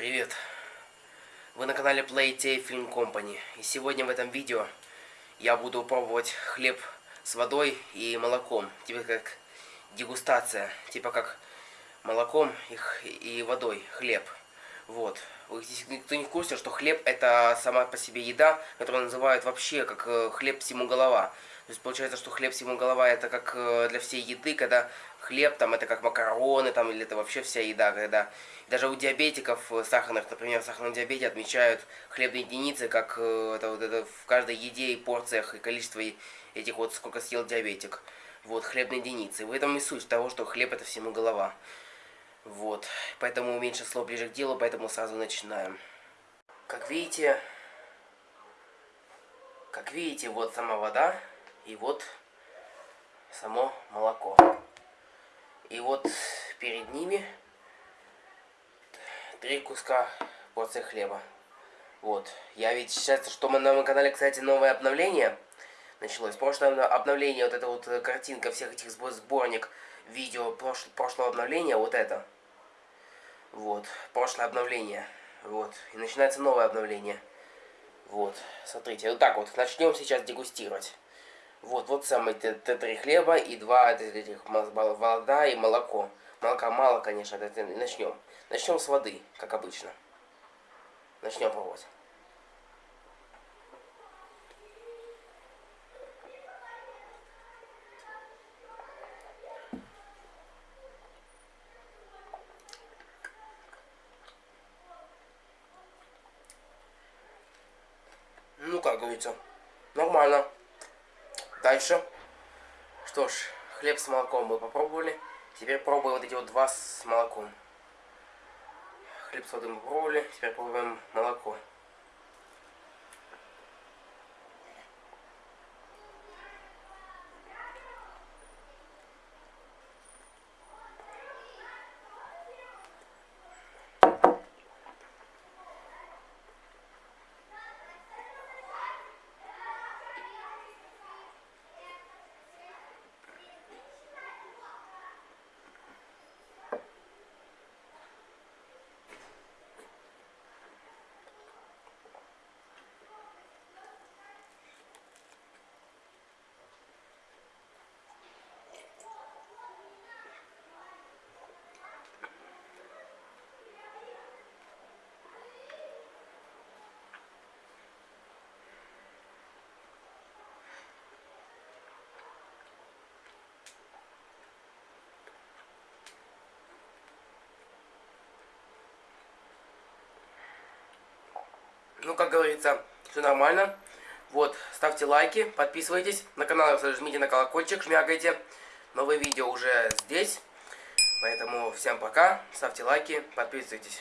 Привет! Вы на канале Playtay Film Company. И сегодня в этом видео я буду пробовать хлеб с водой и молоком. Типа как дегустация. Типа как молоком и водой хлеб. Вот. Вы, никто не в курсе, что хлеб это сама по себе еда, которую называют вообще как э, хлеб всему голова. То есть получается, что хлеб всему голова это как э, для всей еды, когда хлеб там это как макароны там или это вообще вся еда, когда даже у диабетиков э, сахарных, например, в сахарном диабете отмечают хлебные единицы, как это вот это в каждой еде и порциях и количество этих вот сколько съел диабетик. Вот, хлебные единицы. В этом и суть того, что хлеб это всему голова. Вот. Поэтому меньше слов ближе к делу, поэтому сразу начинаем. Как видите, как видите, вот сама вода и вот само молоко. И вот перед ними три куска порции хлеба. Вот. Я ведь сейчас, что мы на моем канале, кстати, новое обновление началось. Прошлое обновление, вот эта вот картинка всех этих сборник видео прош прошлого обновления, вот это. Вот, прошлое обновление. Вот, и начинается новое обновление. Вот, смотрите, вот так вот, начнем сейчас дегустировать. Вот, вот самые три хлеба и два этих вода и молоко. Молока мало, конечно, начнем. Начнем с воды, как обычно. Начнем пробовать. Ну, как говорится, нормально. Дальше. Что ж, хлеб с молоком мы попробовали. Теперь пробуем вот эти вот два с молоком. Хлеб с водой мы попробовали. Теперь пробуем молоко. Ну, как говорится, все нормально. Вот, ставьте лайки, подписывайтесь. На канал жмите на колокольчик, шмякайте. Новые видео уже здесь. Поэтому всем пока, ставьте лайки, подписывайтесь.